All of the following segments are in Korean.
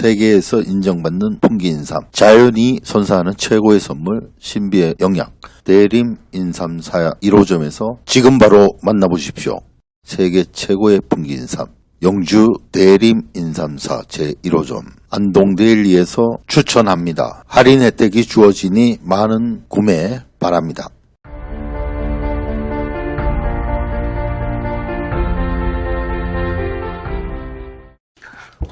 세계에서 인정받는 풍기인삼, 자연이 선사하는 최고의 선물 신비의 영양, 대림 인삼사 1호점에서 지금 바로 만나보십시오. 세계 최고의 풍기인삼, 영주 대림 인삼사 제1호점 안동데일리에서 추천합니다. 할인 혜택이 주어지니 많은 구매 바랍니다.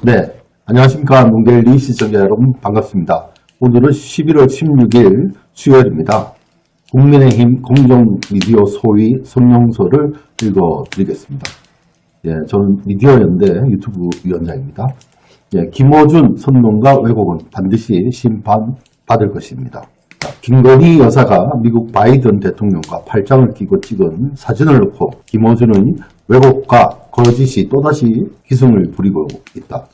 네, 안녕하십니까. 농델리 시청자 여러분 반갑습니다. 오늘은 11월 16일 수요일입니다. 국민의힘 공정미디어 소위 성명서를 읽어드리겠습니다. 예, 저는 미디어연대 유튜브 위원장입니다. 예, 김어준 선동가 왜곡은 반드시 심판받을 것입니다. 자, 김건희 여사가 미국 바이든 대통령과 팔짱을 끼고 찍은 사진을 놓고 김어준의 왜곡과 거짓이 또다시 기승을 부리고 있다.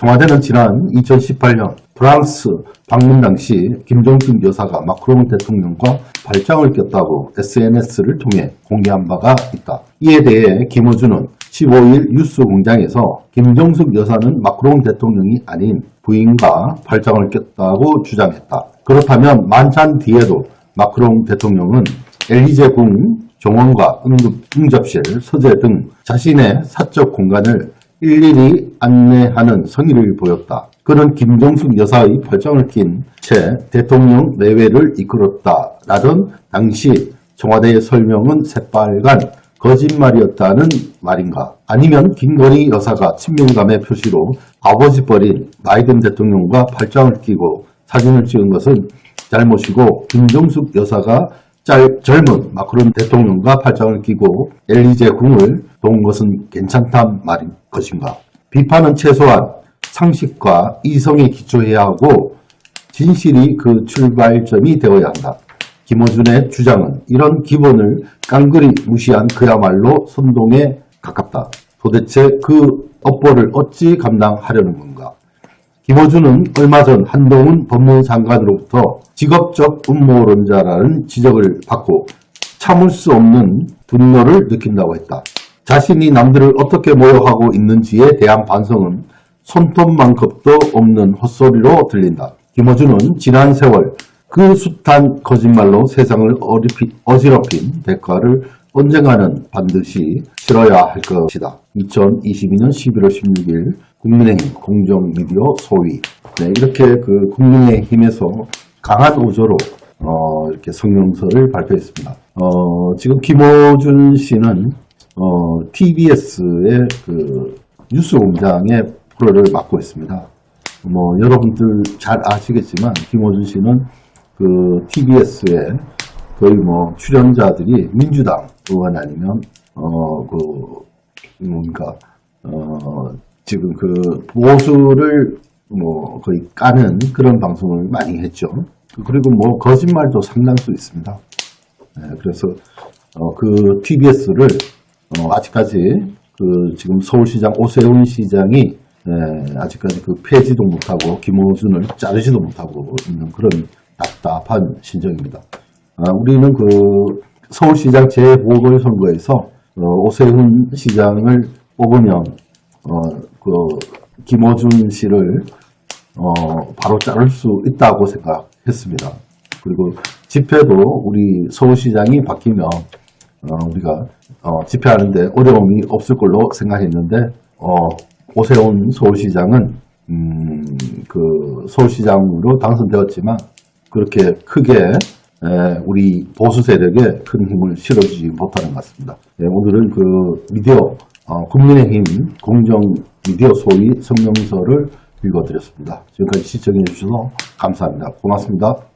청와대는 지난 2018년 프랑스 방문 당시 김정숙 여사가 마크롱 대통령과 발장을 꼈다고 SNS를 통해 공개한 바가 있다. 이에 대해 김어준은 15일 뉴스 공장에서 김정숙 여사는 마크롱 대통령이 아닌 부인과 발장을 꼈다고 주장했다. 그렇다면 만찬 뒤에도 마크롱 대통령은 엘리제 궁 정원과 응급, 응접실, 서재 등 자신의 사적 공간을 일일이 안내하는 성의를 보였다. 그는 김정숙 여사의 발장을 낀 채 대통령 내외를 이끌었다라던 당시 청와대의 설명은 새빨간 거짓말이었다는 말인가? 아니면 김건희 여사가 친밀감의 표시로 아버지 버린 바이든 대통령과 발장을 끼고 사진을 찍은 것은 잘못이고 김정숙 여사가 짤, 젊은 마크론 대통령과 팔짱을 끼고 엘리제 궁을 도운 것은 괜찮단 말인 것인가. 비판은 최소한 상식과 이성에 기초해야 하고 진실이 그 출발점이 되어야 한다. 김어준의 주장은 이런 기본을 깡그리 무시한 그야말로 선동에 가깝다. 도대체 그 업보를 어찌 감당하려는 건가. 김어준은 얼마 전 한동훈 법무장관으로부터 직업적 음모론자라는 지적을 받고 참을 수 없는 분노를 느낀다고 했다. 자신이 남들을 어떻게 모욕하고 있는지에 대한 반성은 손톱만큼도 없는 헛소리로 들린다. 김어준은 지난 세월 그 숱한 거짓말로 세상을 어지럽힌 대가를 언젠가는 반드시 치러야 할 것이다. 2022년 11월 16일 국민의힘 공정미디어 소위 네, 이렇게 그 국민의힘에서 강한 오조로 어, 이렇게 성명서를 발표했습니다. 어, 지금 김호준 씨는 어, TBS의 그 뉴스공장의 프로를 맡고 있습니다. 뭐 여러분들 잘 아시겠지만 김호준 씨는 그 TBS의 거의 뭐 출연자들이 민주당 의원 아니면 어그 뭔가 어 지금 그 보수를 뭐 거의 까는 그런 방송을 많이 했죠. 그리고 뭐 거짓말도 상당수 있습니다. 네, 그래서 어, 그 TBS를 어, 아직까지 그 지금 서울시장 오세훈 시장이 네, 아직까지 그 폐지도 못하고 김호준을 자르지도 못하고 있는 그런 답답한 심정입니다. 아, 우리는 그 서울시장 재보궐선거에서 어, 오세훈 시장을 뽑으면 어, 그 김호준 씨를 어, 바로 자를 수 있다고 생각했습니다. 그리고 집회도 우리 서울시장이 바뀌면 어, 우리가 어, 집회하는데 어려움이 없을 걸로 생각했는데 어, 오세훈 서울시장은 음, 그 서울시장으로 당선되었지만 그렇게 크게 에, 우리 보수 세력에 큰 힘을 실어주지 못하는 것 같습니다. 예, 오늘은 그 미디어 어, 국민의힘 공정 미디어 소위 성명서를 읽어드렸습니다. 지금까지 시청해 주셔서 감사합니다. 고맙습니다.